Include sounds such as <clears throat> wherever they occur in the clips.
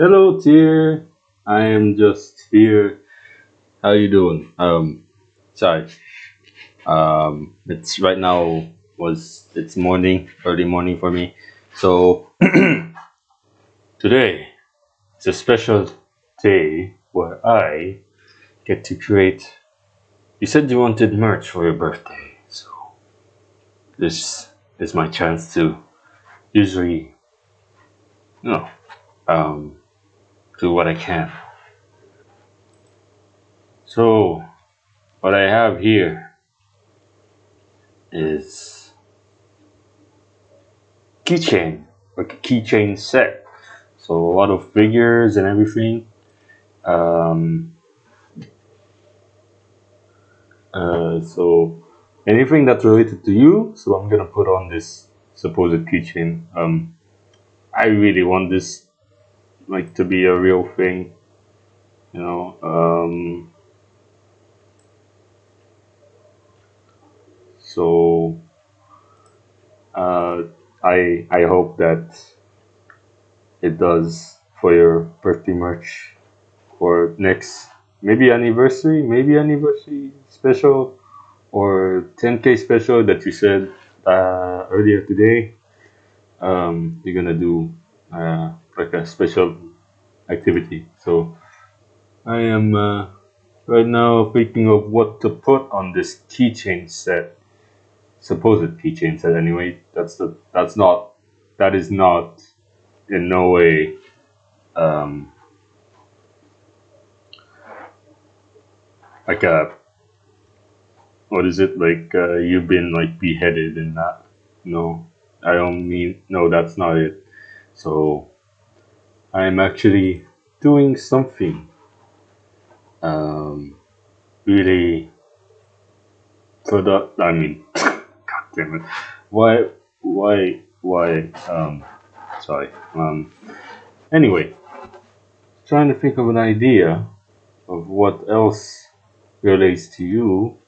Hello, dear. I am just here. How you doing? Um, sorry. Um, it's right now was it's morning, early morning for me. So <clears throat> today it's a special day where I get to create. You said you wanted merch for your birthday, so this is my chance to usually, you know, um, do what I can. So what I have here is keychain, like a keychain set. So a lot of figures and everything. Um, uh, so anything that's related to you. So I'm gonna put on this supposed keychain. Um, I really want this like to be a real thing, you know. Um, so uh, I I hope that it does for your birthday merch or next maybe anniversary, maybe anniversary special or 10k special that you said uh, earlier today. Um, you're gonna do uh, like a special activity. So I am uh, right now thinking of what to put on this keychain set, supposed keychain set. Anyway, that's the that's not that is not in no way um, like a what is it? Like uh, you've been like beheaded in that. No. I don't mean no that's not it. So i'm actually doing something um really for the i mean <coughs> god damn it. Why why why um sorry um anyway trying to think of an idea of what else relates to you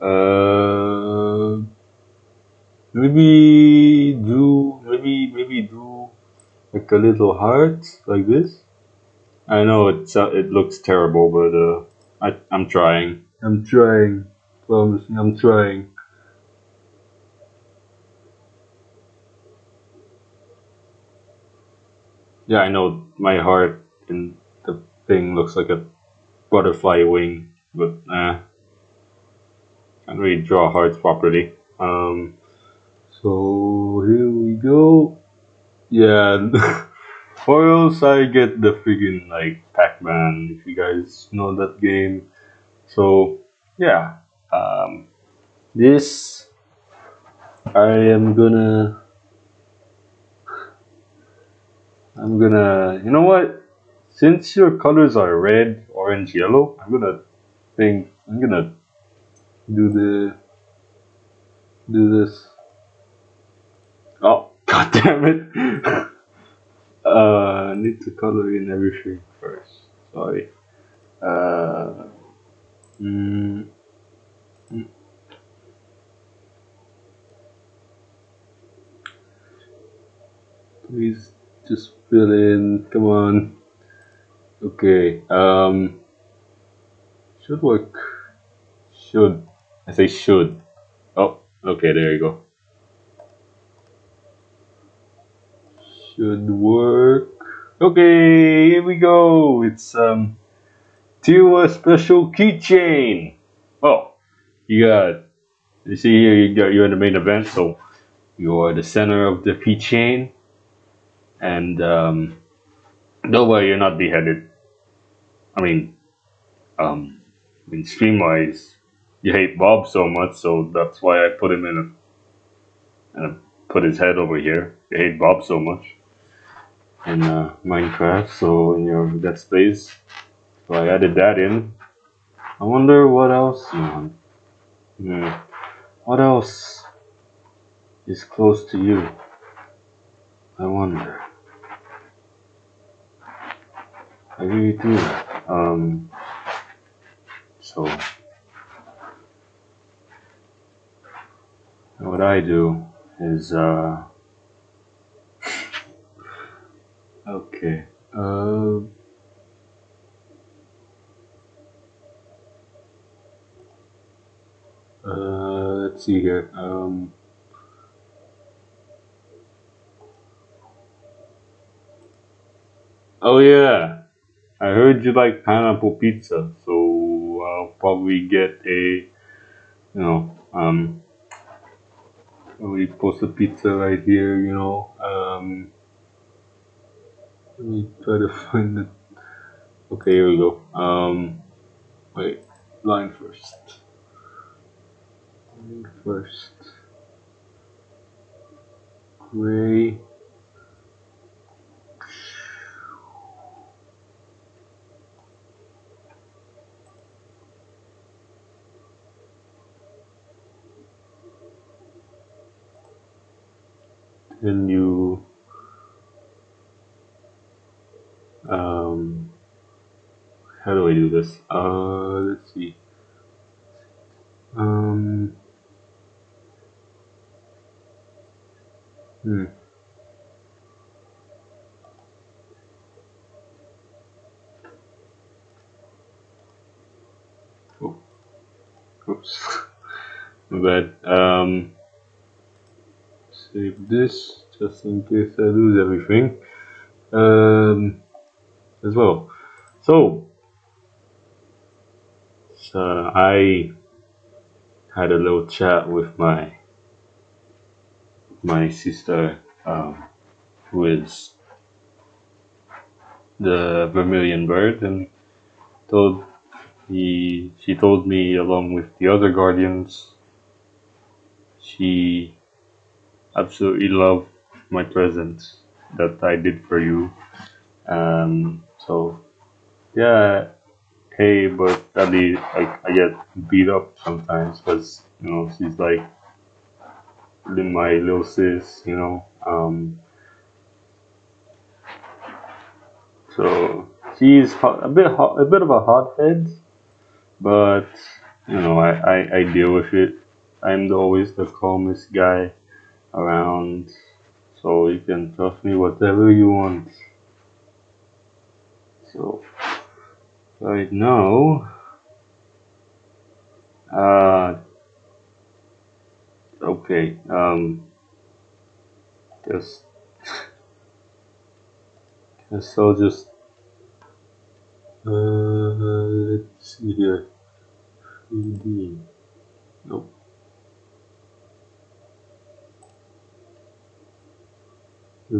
uh, maybe do maybe maybe do like a little heart like this. I know it's uh, it looks terrible, but uh, I I'm trying. I'm trying. Promising, I'm trying. Yeah, I know my heart and the thing looks like a butterfly wing, but uh, can't really draw hearts properly. Um, so here we go. Yeah, <laughs> else I get the friggin' like Pac-Man if you guys know that game. So yeah, um, this I am gonna I'm gonna you know what? Since your colors are red, orange, yellow, I'm gonna think I'm gonna do the do this. God damn it! uh, I need to color in everything first. Sorry. Uh, mm, mm. please just fill in. Come on. Okay. Um, should work. Should. I say should. Oh, okay. There you go. Should work. Okay, here we go. It's um, Tiwa special keychain. Oh, you got. You see here, you got you're in the main event, so you're the center of the keychain, and um, don't worry, you're not beheaded. I mean, um, I mean, stream wise, you hate Bob so much, so that's why I put him in a, and I put his head over here. You hate Bob so much in uh, Minecraft, so in your Let's so I added that in. I wonder what else, man. Hmm. What else is close to you? I wonder. I really do. Um. So. What I do is, uh, Okay. Uh, uh, let's see here. Um, oh yeah, I heard you like pineapple pizza, so I'll probably get a, you know, um, we post a pizza right here, you know. Um, let me try to find it. Okay, here we go. Um, wait, line first. Line first. Gray. Then you how do I do this? Uh let's see. Um hmm. Oh. Oops. <laughs> but. Um save this just in case I lose everything um, as well. So, so I had a little chat with my my sister, um, who is the Vermilion Bird, and told he she told me along with the other guardians, she absolutely loved my present that I did for you. Um, so yeah, hey, but Ali, like I get beat up sometimes because you know she's like my little sis, you know. Um, so she's a bit a bit of a hothead, but you know I, I, I deal with it. I'm always the calmest guy around, so you can trust me whatever you want. So right now, uh, okay, um, just, so just, uh, let's see here, 3D, nope.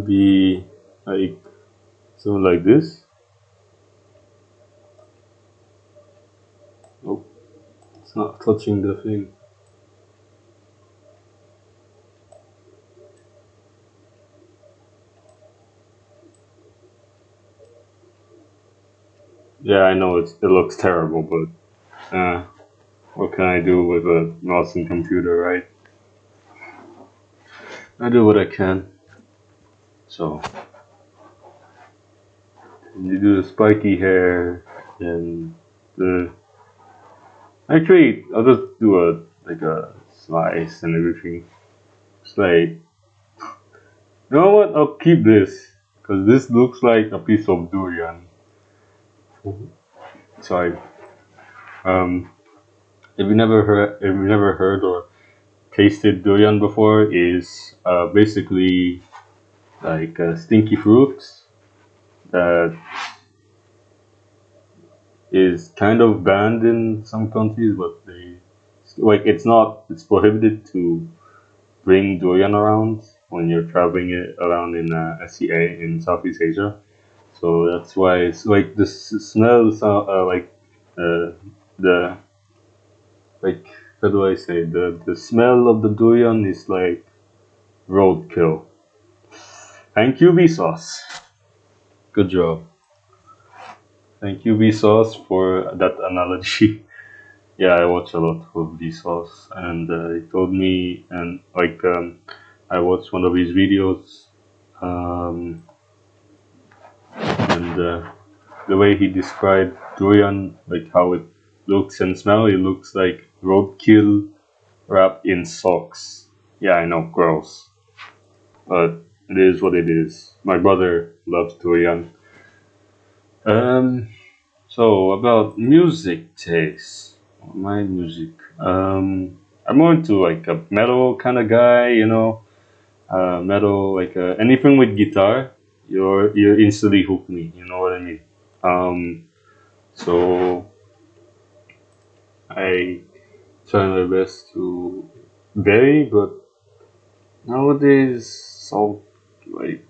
be like something like this. Oh, it's not touching the thing. Yeah, I know it's, it looks terrible, but uh, what can I do with a mouse computer, right? I do what I can. So you do the spiky hair and the actually I'll just do a like a slice and everything. It's like you know what? I'll keep this because this looks like a piece of durian. Sorry. Um, if you never heard, if you never heard or tasted durian before, is uh, basically like uh, stinky fruits that is kind of banned in some countries, but they like it's not it's prohibited to bring durian around when you're traveling it around in uh, SEA in Southeast Asia. So that's why it's like the smell uh, like uh, the like how do I say the the smell of the durian is like roadkill. Thank you, Vsauce. Good job. Thank you, Vsauce, for that analogy. <laughs> yeah, I watch a lot of Vsauce, and uh, he told me, and like, um, I watched one of his videos, um, and uh, the way he described durian, like how it looks and smells, it looks like roadkill wrapped in socks. Yeah, I know, gross. But it is what it is. My brother loves durian. Um, so about music taste, my music. Um, I'm more into like a metal kind of guy, you know, uh, metal like uh, anything with guitar. You're you instantly hook me. You know what I mean? Um, so I try my best to vary, but nowadays so like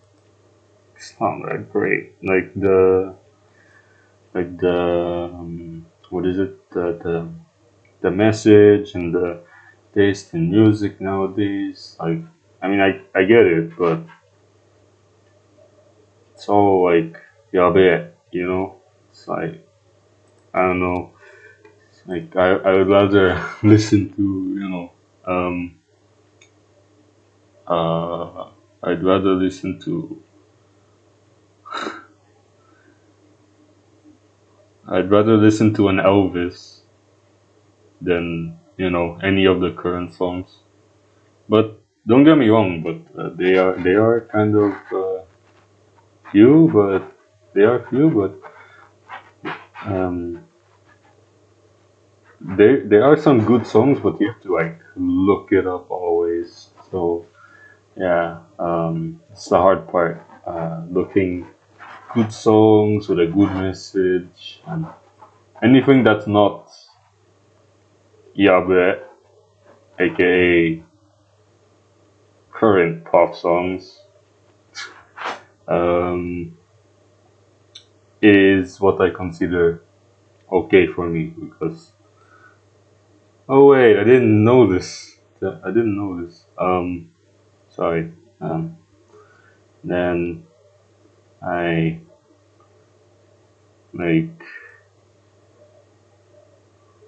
it's not that great. Like the like the um, what is it the the the message and the taste in music nowadays. Like I mean I I get it, but it's all like yabe, you know. It's like I don't know. Like I I would rather <laughs> listen to you know um uh I'd rather listen to I'd rather listen to an Elvis than you know any of the current songs. But don't get me wrong, but uh, they are they are kind of uh, few, but they are few, but um, there there are some good songs, but you have to like look it up always. So yeah, um, it's the hard part. Uh, looking good songs with a good message and anything that's not yabe, aka current pop songs, um, is what I consider okay for me because oh wait, I didn't know this. I didn't know this. Um, sorry. Um, then I like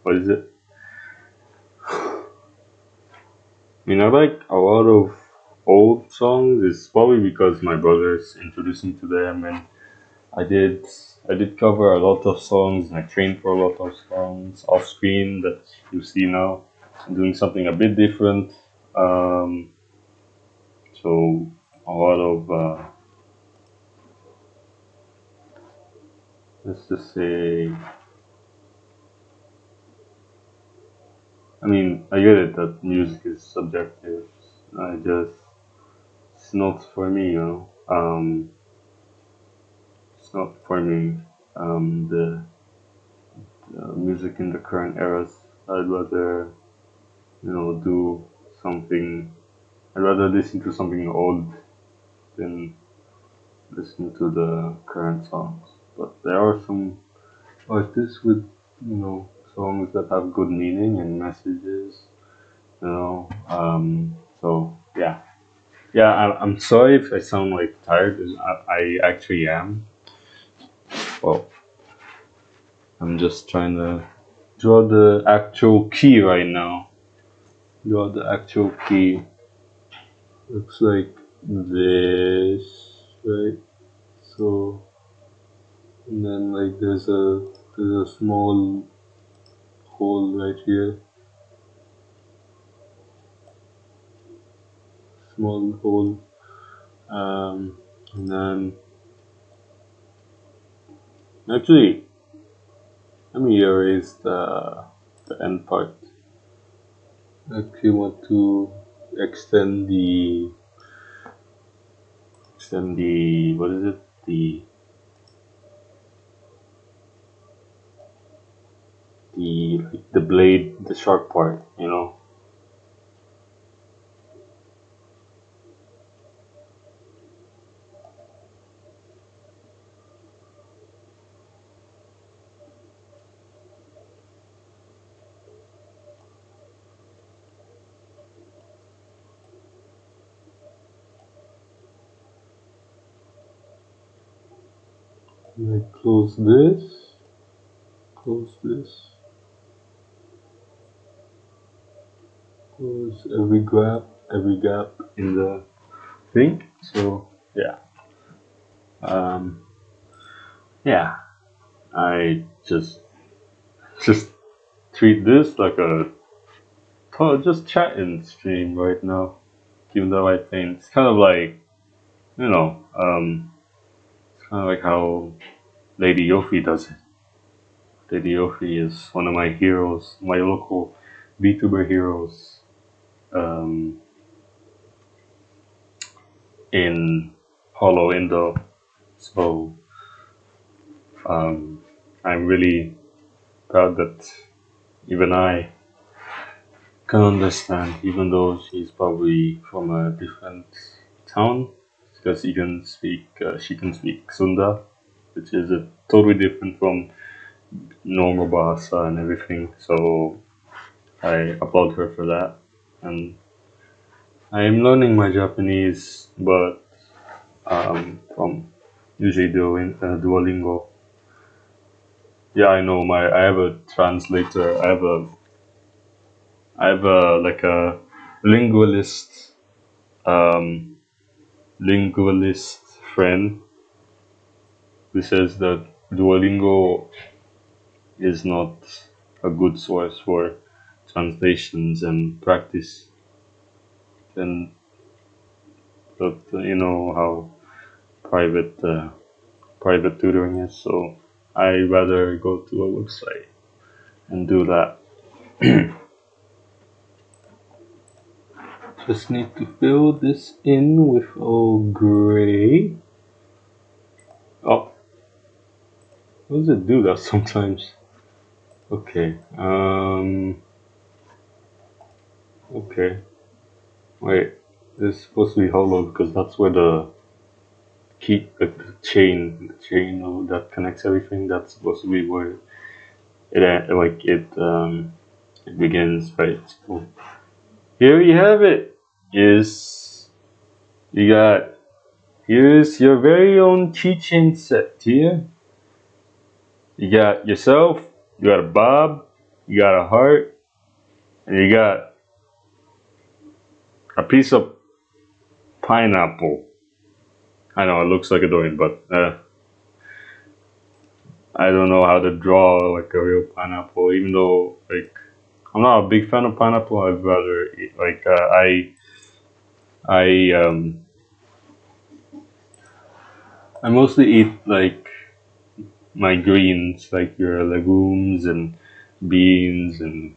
what is it? I mean, I like a lot of old songs. It's probably because my brothers introduced me to them, and I did I did cover a lot of songs. And I trained for a lot of songs off screen that you see now. I'm doing something a bit different. Um, so a lot of uh, let's just say I mean I get it that music is subjective. I just it's not for me, you know. Um, it's not for me. Um, the, the music in the current eras. I'd rather you know do something. I'd rather listen to something old than listen to the current songs. Are some artists with you know songs that have good meaning and messages. You know, um, so yeah, yeah. I, I'm sorry if I sound like tired. I, I actually am. Well, I'm just trying to draw the actual key right now. Draw the actual key. Looks like this, right? So, and then like there's a there's a small hole right here, small hole, um, and then actually let me erase the the end part. Actually want to extend the extend the what is it? The the the blade the sharp part you know? Like close this. Close this close every gap every gap in the thing so yeah um yeah i just just treat this like a oh, just chatting stream right now given the right thing it's kind of like you know, um, it's kind of like how Lady Yofi does it. Lady Yofi is one of my heroes, my local VTuber heroes. Um, in Holo Indo. So um, I'm really proud that even I can understand, even though she's probably from a different town, because she can speak uh, she can speak Sunda, which is a totally different from normal Bahasa and everything. So I applaud her for that, and I am learning my Japanese, but um, from usually doing uh, Duolingo. Yeah, I know my. I have a translator. I have a. I have a like a linguist, um, linguist friend who says that Duolingo is not a good source for translations and practice. And but uh, you know how private uh, private tutoring is, so I rather go to a website and do that. <clears throat> Just need to fill this in with all gray. Oh, what does it do that sometimes? Okay, um, okay, wait, this is supposed to be hollow because that's where the key, the chain, the chain that connects everything, that's supposed to be where it, like, it, um, it begins, right? So here you have it. Is you got here's your very own keychain set here. You got yourself, you got a bob, you got a heart, and you got a piece of pineapple. I know it looks like a durian, but uh, I don't know how to draw like a real pineapple. Even though like I'm not a big fan of pineapple, I'd rather eat, like uh, I I um I mostly eat like my greens, like your legumes and beans and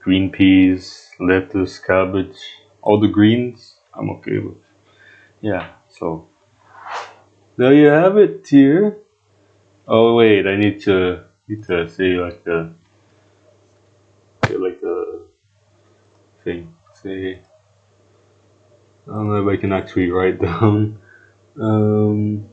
green peas, lettuce, cabbage, all the greens. I'm okay with. Yeah, so there you have it here. Oh wait, I need to need to say like a say like a thing. Say I don't know if I can actually write <laughs> down. Um,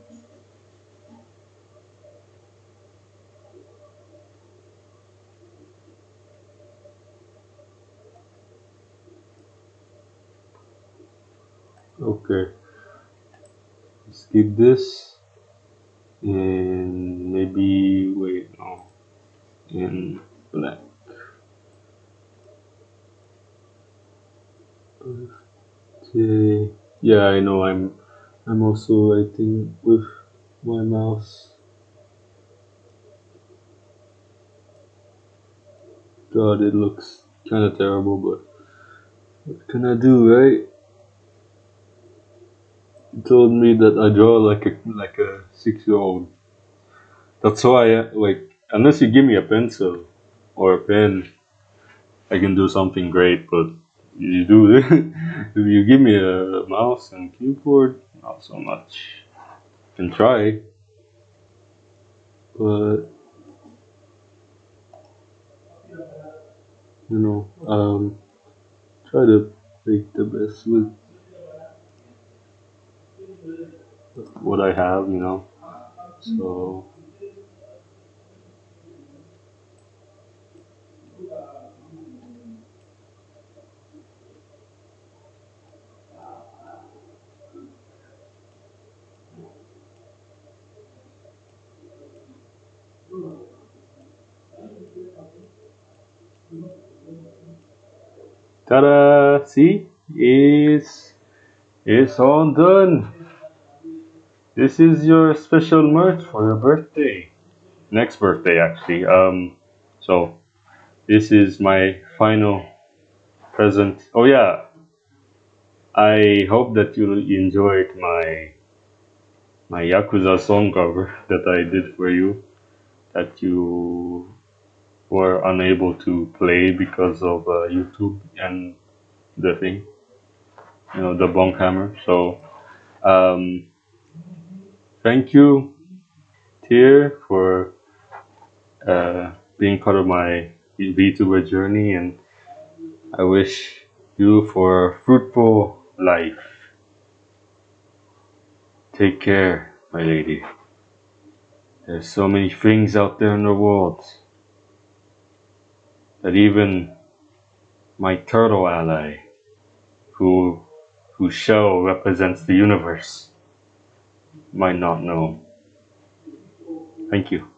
okay. Keep this and maybe wait no in black. Okay. Yeah, I know. I'm. I'm also writing with my mouse. God, it looks kind of terrible, but what can I do, right? Told me that I draw like a like a six year old. That's why, I, like, unless you give me a pencil or a pen, I can do something great. But you do <laughs> if you give me a mouse and keyboard, not so much. Can try, but you know, um, try to make the best with what I have, you know. So Ta-da! See? It's, it's all done. This is your special merch for your birthday. Next birthday, actually. Um, so, this is my final present. Oh yeah, I hope that you enjoyed my my Yakuza song cover <laughs> that I did for you that you were unable to play because of uh, YouTube and the thing, you know, the bunk hammer. So, um, thank you, Tier, for uh, being part of my VTuber journey, and I wish you for a fruitful life. Take care, my lady. There's so many things out there in the world that even my turtle ally, who whose shell represents the universe, might not know. Thank you.